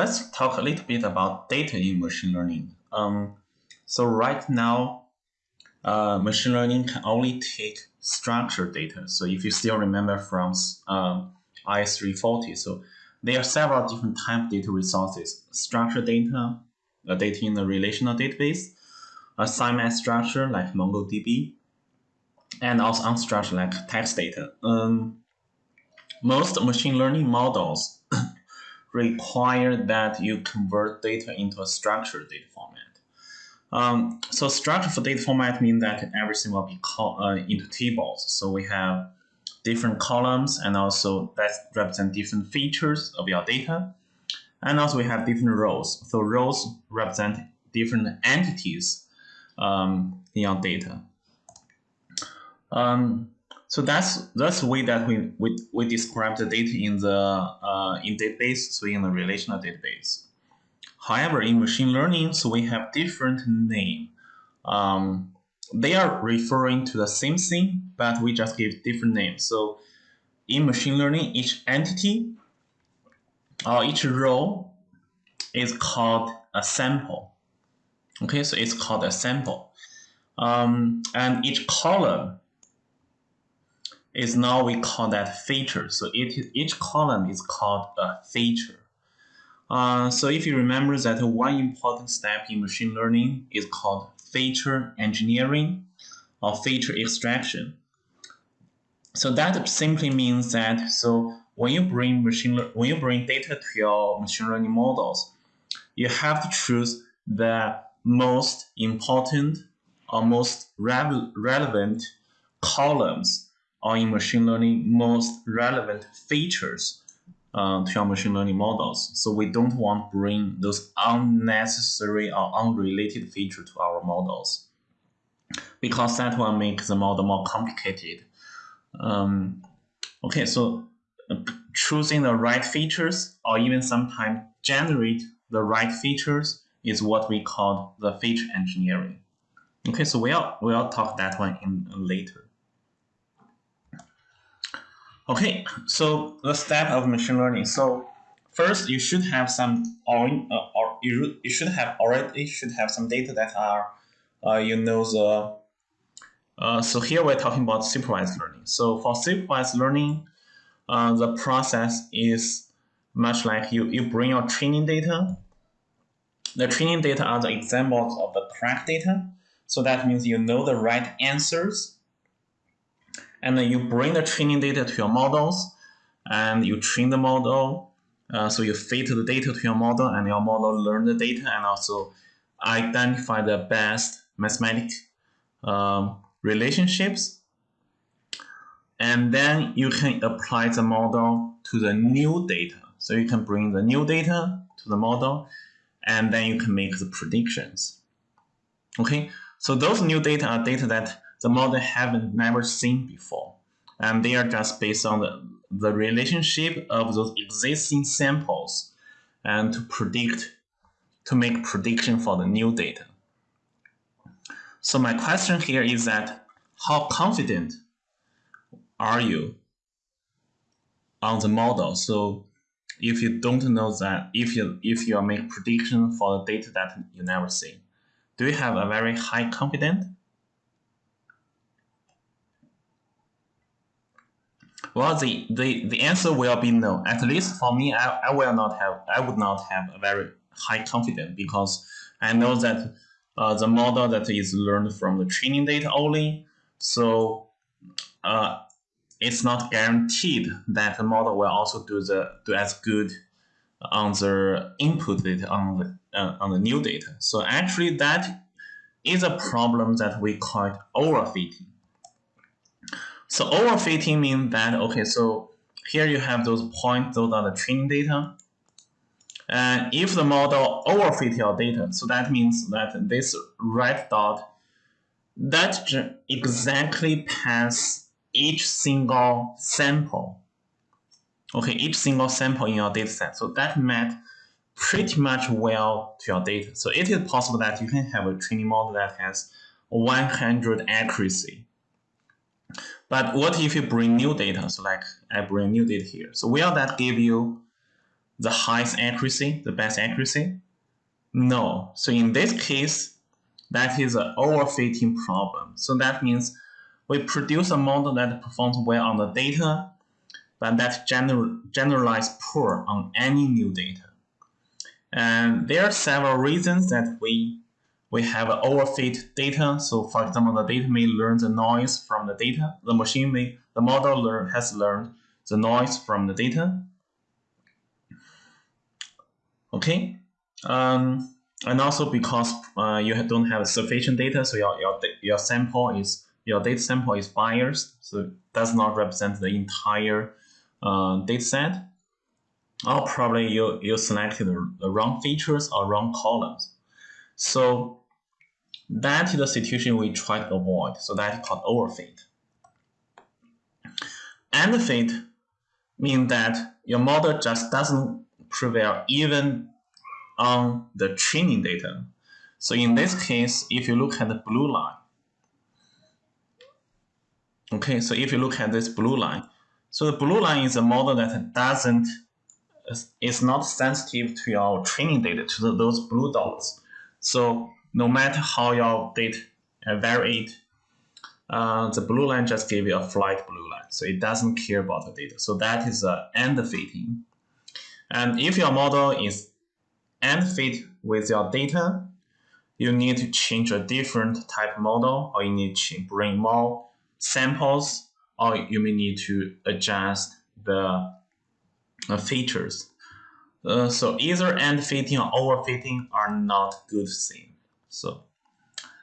let's talk a little bit about data in machine learning. Um, so right now, uh, machine learning can only take structured data. So if you still remember from uh, IS340, so there are several different type of data resources. Structured data, uh, data in a relational database, assignment structure like MongoDB, and also unstructured like text data. Um, most machine learning models require that you convert data into a structured data format. Um, so structure for data format means that everything will be called uh, into tables. So we have different columns and also that represent different features of your data. And also we have different rows. So rows represent different entities um, in your data. Um, so that's that's the way that we, we, we describe the data in the uh, in database, so in the relational database. However, in machine learning, so we have different name. Um, they are referring to the same thing, but we just give different names. So in machine learning, each entity or each row is called a sample. Okay, so it's called a sample. Um, and each column is now we call that feature. So it, each column is called a feature. Uh, so if you remember that one important step in machine learning is called feature engineering or feature extraction. So that simply means that so when you bring machine when you bring data to your machine learning models, you have to choose the most important or most re relevant columns or in machine learning most relevant features uh, to your machine learning models. So we don't want to bring those unnecessary or unrelated feature to our models because that will make the model more complicated. Um, okay, so uh, choosing the right features or even sometimes generate the right features is what we call the feature engineering. Okay, so we'll, we'll talk that one in later. Okay, so the step of machine learning. So first, you should have some, or, uh, or you, you should have already should have some data that are, uh, you know the. Uh, so here we're talking about supervised learning. So for supervised learning, uh, the process is much like you you bring your training data. The training data are the examples of the correct data. So that means you know the right answers and then you bring the training data to your models and you train the model. Uh, so you feed the data to your model and your model learn the data and also identify the best mathematic um, relationships. And then you can apply the model to the new data. So you can bring the new data to the model and then you can make the predictions. Okay, so those new data are data that the model haven't never seen before. And they are just based on the, the relationship of those existing samples and to predict, to make prediction for the new data. So my question here is that how confident are you on the model? So if you don't know that, if you if you make prediction for the data that you never see, do you have a very high confidence? Well, the, the, the answer will be no. At least for me, I, I will not have, I would not have a very high confidence because I know that uh, the model that is learned from the training data only. So uh, it's not guaranteed that the model will also do the do as good on the input data on the uh, on the new data. So actually, that is a problem that we call it overfitting. So overfitting means that, okay, so here you have those points, those are the training data. And if the model overfit your data, so that means that this red dot, that exactly pass each single sample. Okay, each single sample in your data set. So that match pretty much well to your data. So it is possible that you can have a training model that has 100 accuracy. But what if you bring new data? So like I bring new data here. So will that give you the highest accuracy, the best accuracy? No. So in this case, that is an overfitting problem. So that means we produce a model that performs well on the data, but that general, generalize poor on any new data. And there are several reasons that we we have overfit data. So for example, the data may learn the noise from the data. The machine may, the model learn, has learned the noise from the data. Okay. Um, and also because uh, you don't have sufficient data, so your, your, your sample is, your data sample is biased, so it does not represent the entire uh, data set. Or probably you, you selected the wrong features or wrong columns. So that is the situation we try to avoid. So that is called overfit. Underfit means that your model just doesn't prevail even on the training data. So in this case, if you look at the blue line, okay, so if you look at this blue line, so the blue line is a model that doesn't, is not sensitive to your training data, to the, those blue dots. So no matter how your data uh, varied, uh, the blue line just give you a flat blue line. So it doesn't care about the data. So that is uh, end fitting. And if your model is end fit with your data, you need to change a different type model, or you need to bring more samples, or you may need to adjust the uh, features. Uh, so either underfitting or overfitting are not good things. So,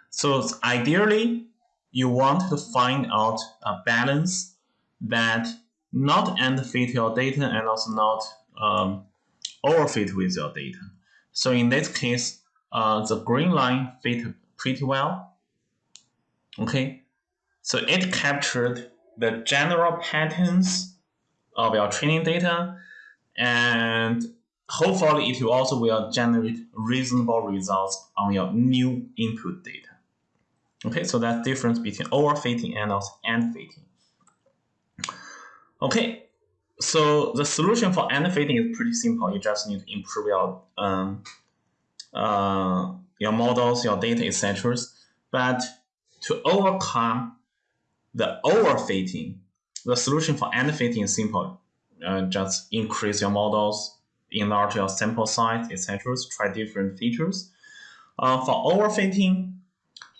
so ideally, you want to find out a balance that not underfit your data and also not um, overfit with your data. So in this case, uh, the green line fit pretty well. Okay, so it captured the general patterns of your training data and Hopefully, it will also will generate reasonable results on your new input data. Okay, so that's difference between overfitting and also underfitting. Okay, so the solution for underfitting is pretty simple. You just need to improve your um, uh, your models, your data, etc. But to overcome the overfitting, the solution for underfitting is simple. Uh, just increase your models, enlarge your sample size, etc. Try different features. Uh, for overfitting,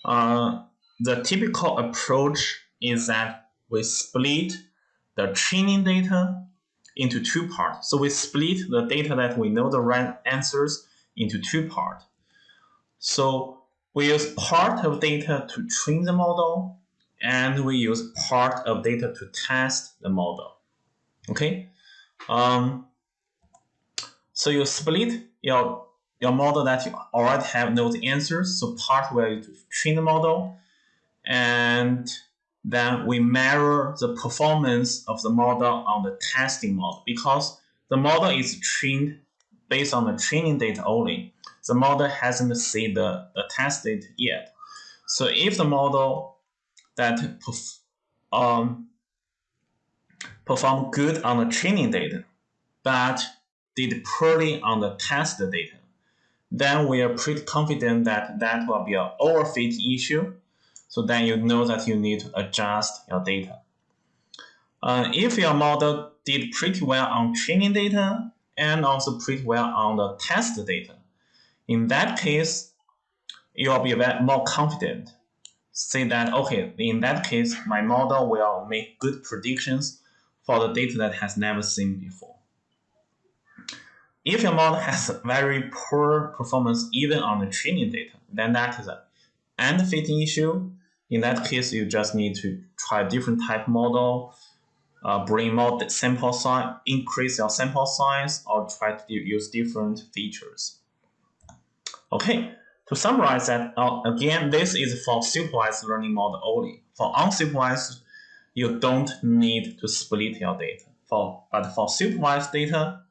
uh, the typical approach is that we split the training data into two parts. So we split the data that we know the right answers into two parts. So we use part of data to train the model, and we use part of data to test the model. Okay. Um, so you split your your model that you already have those answers. So part where you train the model, and then we measure the performance of the model on the testing model because the model is trained based on the training data only. The model hasn't seen the, the test data yet. So if the model that um, perform good on the training data, but did poorly on the test data, then we are pretty confident that that will be an overfit issue. So then you know that you need to adjust your data. Uh, if your model did pretty well on training data and also pretty well on the test data, in that case, you will be more confident. Say that, okay, in that case, my model will make good predictions for the data that has never seen before. If your model has very poor performance even on the training data, then that is an underfitting issue. In that case, you just need to try different type model, uh, bring more sample size, increase your sample size, or try to use different features. Okay, to summarize that, uh, again, this is for supervised learning model only. For unsupervised, you don't need to split your data. For, but for supervised data,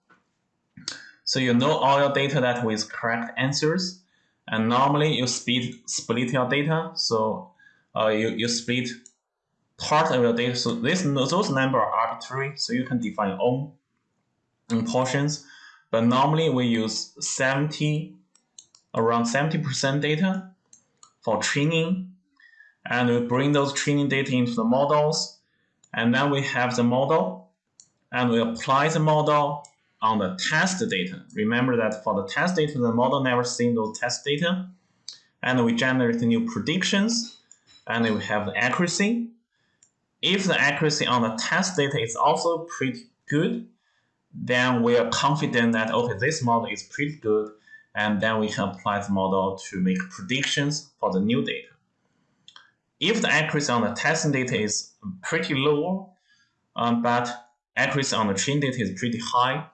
so you know all your data that with correct answers. And normally you split, split your data. So uh, you, you split part of your data. So this, those numbers are arbitrary. So you can define your own portions. but normally we use 70, around 70% data for training, and we bring those training data into the models, and then we have the model, and we apply the model on the test data. Remember that for the test data, the model never seen those test data, and we generate new predictions, and we have the accuracy. If the accuracy on the test data is also pretty good, then we are confident that, okay, this model is pretty good, and then we can apply the model to make predictions for the new data. If the accuracy on the testing data is pretty low, um, but accuracy on the training data is pretty high,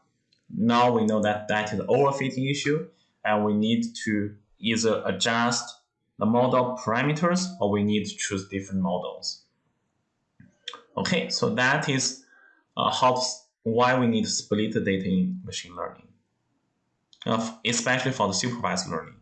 now we know that that is an overfitting issue, and we need to either adjust the model parameters or we need to choose different models. Okay, so that is uh, how why we need to split the data in machine learning, especially for the supervised learning.